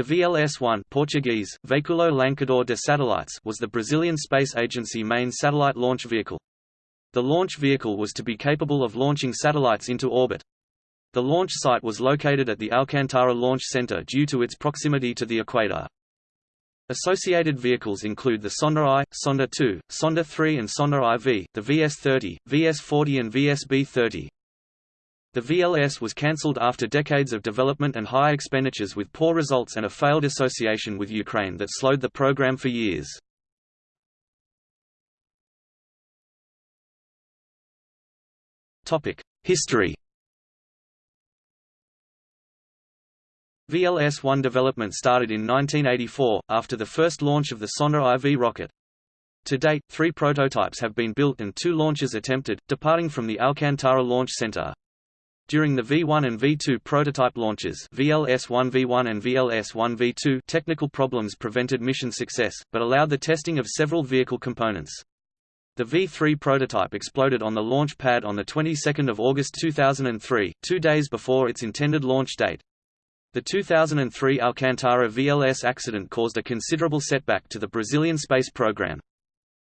The VLS-1 Portuguese, Veiculo Lançador de Satellites was the Brazilian Space Agency main satellite launch vehicle. The launch vehicle was to be capable of launching satellites into orbit. The launch site was located at the Alcantara Launch Center due to its proximity to the equator. Associated vehicles include the Sonda I, Sonda II, Sonda III and Sonda IV, the VS-30, VS-40 and VSB-30. The VLS was cancelled after decades of development and high expenditures with poor results and a failed association with Ukraine that slowed the program for years. History VLS-1 development started in 1984, after the first launch of the Sonda IV rocket. To date, three prototypes have been built and two launches attempted, departing from the Alcantara Launch Center. During the V1 and V2 prototype launches VLS-1V1 and VLS-1V2 technical problems prevented mission success, but allowed the testing of several vehicle components. The V3 prototype exploded on the launch pad on the 22nd of August 2003, two days before its intended launch date. The 2003 Alcantara VLS accident caused a considerable setback to the Brazilian space program.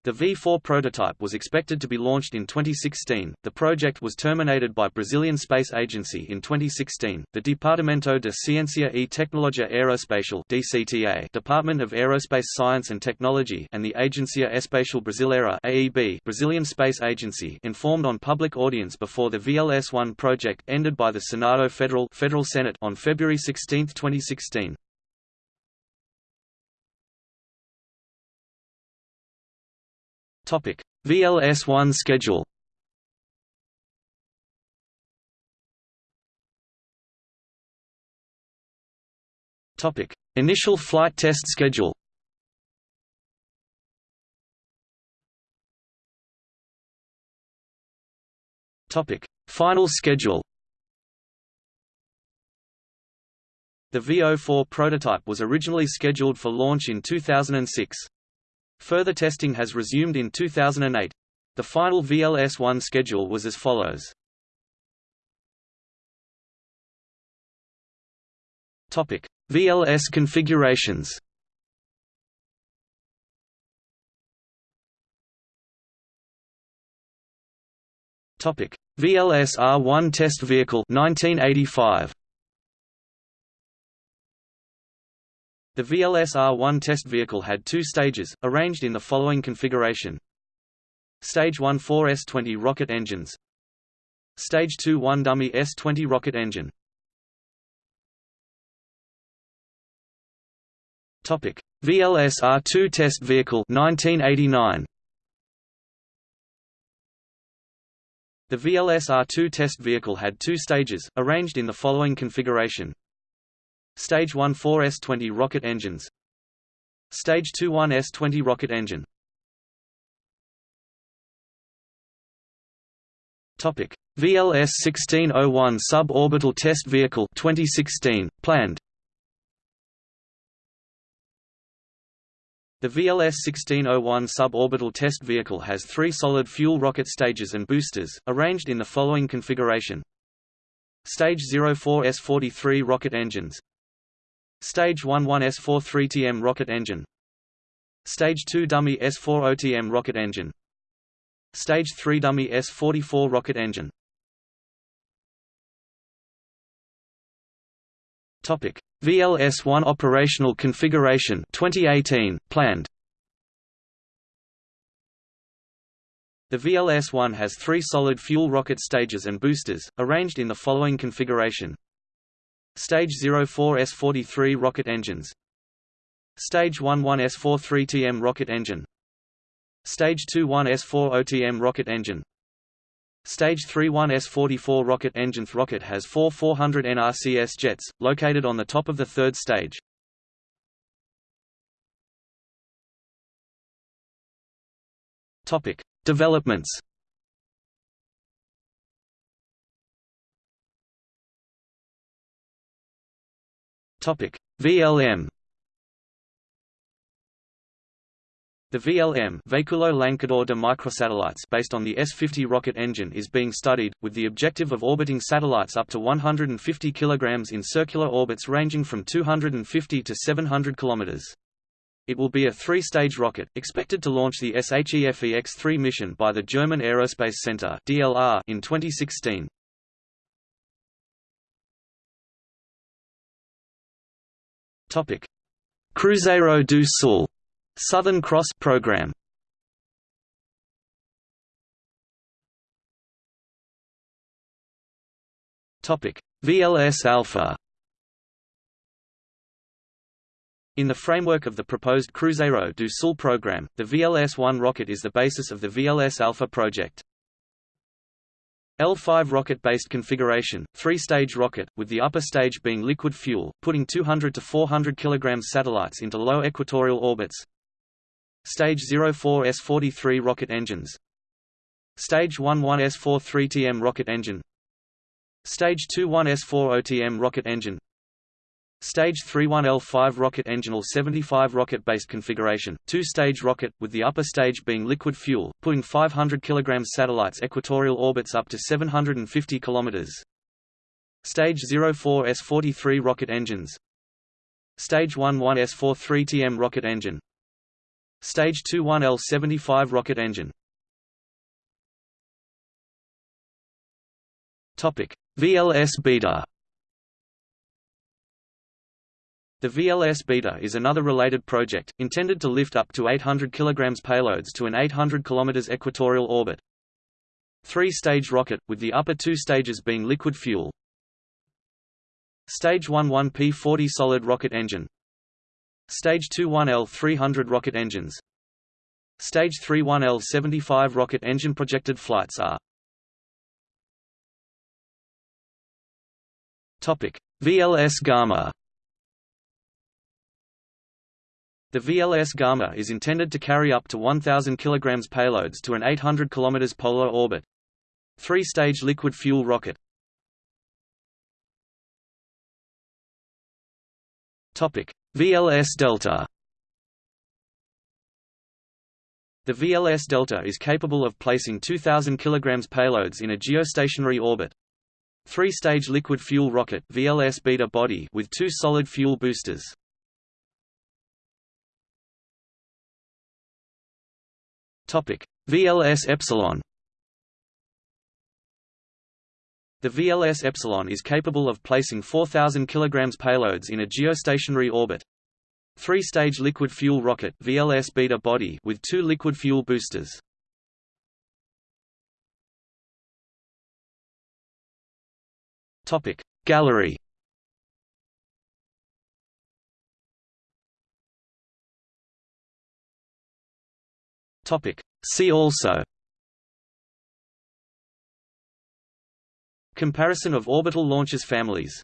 The V4 prototype was expected to be launched in 2016. The project was terminated by Brazilian Space Agency in 2016. The Departamento de Ciência e Tecnologia Aeroespacial (DCTA), Department of Aerospace Science and Technology, and the Agência Espacial Brasileira (AEB), Brazilian Space Agency, informed on public audience before the VLS-1 project ended by the Senado Federal Federal Senate on February 16, 2016. VLS-1 schedule. Initial flight test schedule. Final schedule. The VO4 prototype was originally scheduled for launch in 2006. Further testing has resumed in 2008. The final VLS-1 schedule was as follows. Topic: VLS configurations. Topic: VLS R1 test vehicle 1985. The VLS-R1 test vehicle had two stages, arranged in the following configuration. Stage 1 four S-20 rocket engines Stage 2 one dummy S-20 rocket engine VLS-R2 test vehicle 1989. The VLS-R2 test vehicle had two stages, arranged in the following configuration Stage 1 4 S-20 rocket engines Stage 2 1 S-20 rocket engine VLS 1601 suborbital test vehicle 2016 planned. The VLS 1601 suborbital test vehicle has three solid fuel rocket stages and boosters, arranged in the following configuration. Stage 04 S-43 rocket engines Stage 1 1 S-43TM rocket engine Stage 2 dummy S-40TM rocket engine Stage 3 dummy S-44 rocket engine Topic: VLS-1 operational configuration 2018 planned. The VLS-1 has three solid fuel rocket stages and boosters, arranged in the following configuration. Stage 04 S-43 rocket engines Stage 11 S-43TM rocket engine Stage 21 S-40TM rocket engine Stage 31 S-44 rocket engine rocket has four 400 NRCS jets, located on the top of the third stage. Developments. VLM The VLM Véhicule Lancador de Microsatellites based on the S-50 rocket engine is being studied, with the objective of orbiting satellites up to 150 kg in circular orbits ranging from 250 to 700 km. It will be a three-stage rocket, expected to launch the SHEFEX-3 mission by the German Aerospace Center in 2016. Topic: Cruzeiro do Sul. Southern Cross program. Topic: VLS Alpha. In the framework of the proposed Cruzeiro do Sul program, the VLS-1 rocket is the basis of the VLS Alpha project. L5 rocket-based configuration, three-stage rocket, with the upper stage being liquid fuel, putting 200 to 400 kg satellites into low equatorial orbits, Stage 04 S-43 rocket engines. Stage 11 S-43 TM rocket engine. Stage 21 S-40 TM rocket engine Stage 31 L5 rocket engine L-75 rocket-based configuration, two-stage rocket, with the upper stage being liquid fuel, putting 500 kg satellites equatorial orbits up to 750 km. Stage 04 S-43 rocket engines. Stage 11 S-43 TM rocket engine. Stage 21L-75 rocket engine. VLS Beta The VLS Beta is another related project, intended to lift up to 800 kg payloads to an 800 km equatorial orbit. Three-stage rocket, with the upper two stages being liquid fuel. Stage 11 P-40 solid rocket engine. Stage 21L 300 rocket engines. Stage 31L 75 rocket engine projected flights are. VLS Gamma The VLS Gamma is intended to carry up to 1,000 kg payloads to an 800 km polar orbit. Three-stage liquid fuel rocket VLS Delta The VLS Delta is capable of placing 2,000 kg payloads in a geostationary orbit. Three-stage liquid fuel rocket VLS beta body with two solid fuel boosters. Topic: VLS Epsilon The VLS Epsilon is capable of placing 4,000 kg payloads in a geostationary orbit. Three-stage liquid fuel rocket VLS beta body with two liquid fuel boosters. Topic Gallery Topic. See also. Comparison of orbital launchers families